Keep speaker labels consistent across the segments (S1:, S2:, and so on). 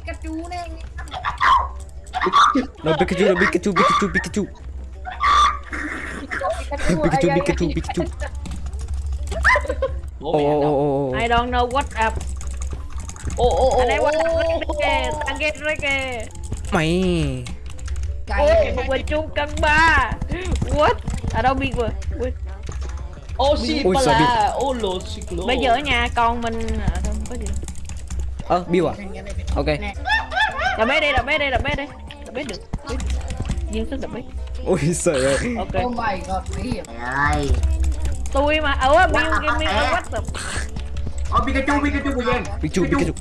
S1: Pikachu nè
S2: No Pikachu, no Pikachu, Pikachu, Pikachu. Pikachu, Pikachu, Pikachu. Ồ
S3: đâu?
S2: ồ ồ.
S4: I don't know what up. Anh ấy what
S3: ô.
S4: up kìa, tăng get rồi kìa.
S2: Mày.
S4: Ôi, một mình chung cân ba. What? À đâu biết rồi.
S3: Ô xì
S2: Ôi,
S3: là ô lô xì lô.
S4: Bây giờ ở nhà con mình à, có gì.
S2: Ơ, Bill à? Ok.
S4: Đập bé đi, đập bé đi, đập bé đi. Đập bé được. Dương sức đập bé.
S2: Ôi trời ơi.
S4: Ok.
S1: Oh my god, nguy hiểm
S5: ơi
S4: Tôi mà ở Bill give me a what the
S5: Ô Pikachu Pikachu của Giang
S2: Pikachu, Pikachu.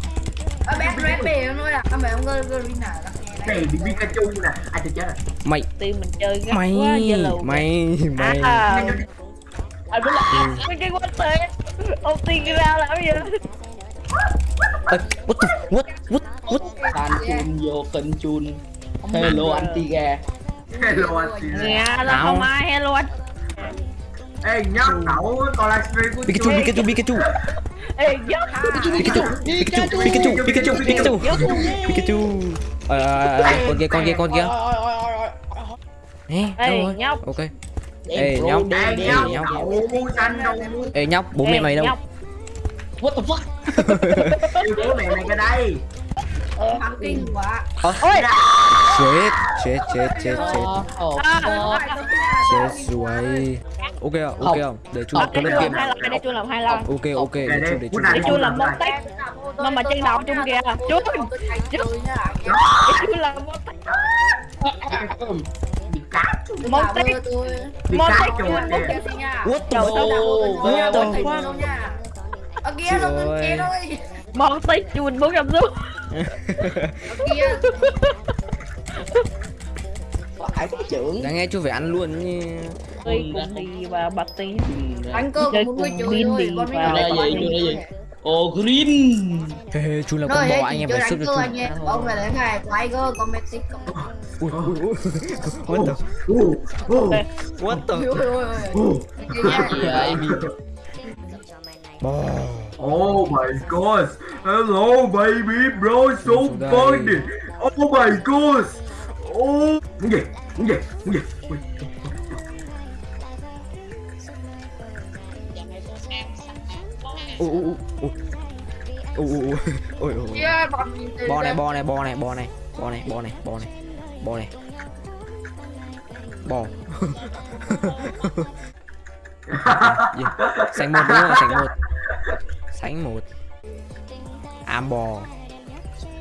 S1: Ở bé Red Bell nó là Ở mẹ ông Garina là
S5: Này bị Pikachu nè Ai tôi chết rồi
S2: Mày,
S4: Team mình chơi gắt
S2: mày,
S4: quá lù.
S2: mày, mày.
S4: À, anh biết là mấy cái what the ông tiên ra làm gì
S2: Ê, what the, what, what, what?
S3: Tan chun vô kênh chun. Hello anti ga.
S5: Hello anh chị
S4: nhà là không ai hello anh
S5: Ê nhóc cậu còn livestream của
S2: Pikachu, Pikachu, Pikachu.
S4: ê giấc
S2: Pikachu, Pikachu, Pikachu, Pikachu, Pikachu. Pikachu. Ờ, ờ, ờ, con kia, con kia, con kia.
S4: Ê, nhóc.
S2: Ok. Ê, nhóc.
S5: Ê nhóc
S2: Ê, nhóc, bố mẹ mày đâu?
S3: What the fuck?
S5: Bố mẹ mày cái đây
S1: Thắng kinh quá
S4: ôi
S2: chết, chết, chết, chết, chết.
S3: Ồ,
S4: À.
S3: fuck.
S2: Chết rồi. Ok à, ok à. Để chú
S4: Ờ,
S2: có lên game.
S4: hai lần để chu làm hai lần
S2: Ok, ok, để chú, để chú.
S4: Để
S5: không
S4: làm
S5: lại.
S4: tách nó mà trên đầu chung kìa chú để chu làm món tách chun
S5: kìa
S2: What the fuck? What the fuck?
S1: Kia
S2: Trời ơi.
S1: kia thôi
S4: món tách chun bốn trăm xu
S1: Ở kia
S3: Phải trưởng.
S2: Đáng nghe chú phải ăn luôn như
S4: Tôi cùng đi và bật tí
S1: cơ
S4: Chơi
S1: cũng muốn nuôi chuối rồi Con mới
S3: Đây, vậy, đây, vậy. Ô green.
S2: Hê, chú là con bò anh em phải
S1: cơ
S2: cho
S1: anh
S2: chú
S1: nhé Ông phải lấy ngày Tiger con Mexico
S2: Ui, ui, ui What the What the
S1: Ôi ôi ôi
S5: ô
S1: Cái nha
S3: Gì vậy?
S2: Bò
S5: Oh my god! Hello, baby, bro, so
S2: Đây.
S5: funny! Oh my god! Oh, muốn gì? Muốn gì? Muốn gì? Ui.
S2: Ui, ui, ui Ui, ui, ui Ui, ui, ui
S1: Kia bọn nhìn từ
S2: Bò này,
S1: đây.
S2: bò này, bò này, bò này Bò này, bò này, bò này Bò này Bò Gì? Sánh một đúng không? Sánh một Sánh một Am bò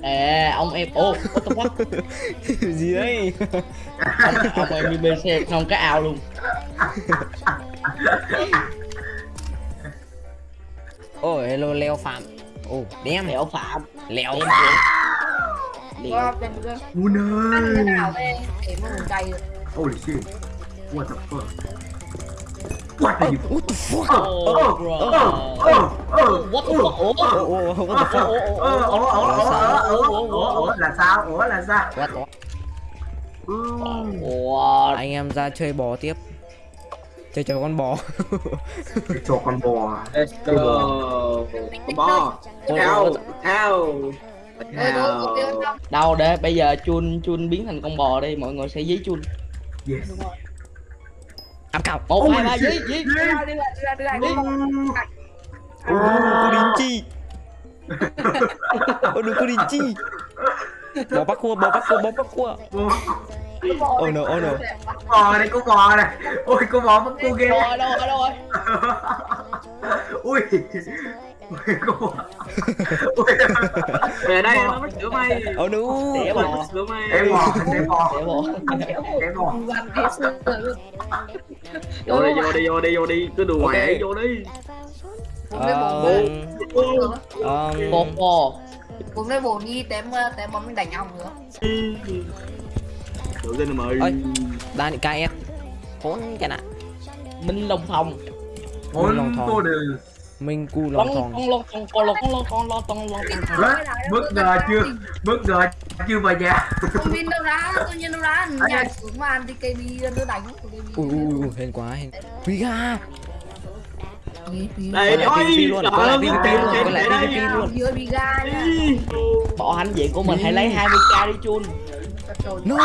S3: À, ông em. Ô, what the fuck?
S2: Gì đấy
S3: Ông, ông em đi bên xe không cái ao luôn.
S2: Ôi, hello, leo phạm Ồ, đem
S3: Đéo phạm.
S2: Leo phạm
S1: bên kia
S5: Oh
S1: Ăn
S5: no!
S1: nào đây Để mà mình cày được
S5: Holy shit! What the fuck? What are you?
S2: What the fuck
S5: Oh,
S3: Oh,
S5: oh,
S3: bro.
S5: oh, oh, oh,
S3: What the fuck? Ủa?
S2: Ồ, ồ, what the fuck
S5: ủa, ủa, ủa, ủa, là sao? Ủa là sao?
S2: What the
S5: Ừ.
S3: Ủa?
S2: Anh em ra chơi bò tiếp Chơi cho con bò
S5: Để cho con bò.
S6: Let's go. Con bò.
S1: Tiêu không
S3: Đâu để bây giờ chun chun biến thành con bò đi, mọi người sẽ dí chun.
S5: Yes.
S2: Ám cào
S3: Một hai ba dí
S5: shit.
S3: dí.
S1: Đưa ra đưa ra đưa ra đưa ra đưa ra
S2: Ồ, cô đình chi Ồ, đừng cô đình chi Bò bắt cua, bò bắt cua, bắt cua Oh no, oh no
S5: bò này, con bò này. Ôi, con bò bắt cô ghê.
S3: Đâu rồi, đâu rồi, đâu rồi?
S5: Ui. Ui, con bò. Ui.
S6: Về đây nó mất sữa mày.
S2: Oh no
S3: Đẻ bò.
S6: sữa mày.
S5: Để bò, để bò,
S3: Đẻ bò.
S5: để bò.
S6: Vô đi, vô đi, vô đi, vô đi. Cứ đùa
S2: Ok.
S6: mẹ vô đi.
S2: Um,
S3: Bò
S2: um,
S3: bò.
S1: Cũng lấy bộ đi tém tém bóng mình đánh nhau nữa
S6: Tự tin mày.
S2: Ơi. Đa nị KS Hốn cái nạ
S3: Minh Long Thòng.
S5: Ôi,
S2: lòng thòng. Minh cu
S3: Con
S2: lòng thòng
S3: con long con con long con long con long con long con long.
S5: Ơ, bất ngờ chưa? Bất ngờ chưa vào nhà.
S1: Không biết đâu ra, tôi nhiên đâu ra Nhà xuống mà ăn thì cây bi nó đánh
S2: Ui ui ui, hên quá hên. Viga
S6: Đây,
S2: Quay lại
S6: ôi,
S2: PVP luôn,
S6: trời ơi,
S2: quay lại
S6: để đây.
S2: Luôn.
S1: Vừa bị ga
S3: bỏ hành diện của mình hãy lấy 20k đi chun.
S2: No.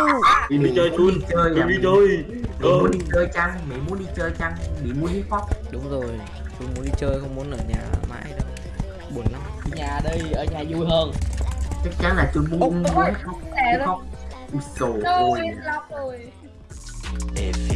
S5: Đi đi chơi chun. Chơi đi chơi. Mày muốn đi chơi chăng? Mày muốn đi chơi chăng? Mày muốn đi pop
S2: đúng rồi tôi muốn đi chơi không muốn ở nhà mãi đâu. Buồn lắm.
S3: Đi nhà đi ở nhà vui hơn.
S5: Chắc chắn là chun muốn muốn khóc khóc Ui
S1: Rồi,
S7: A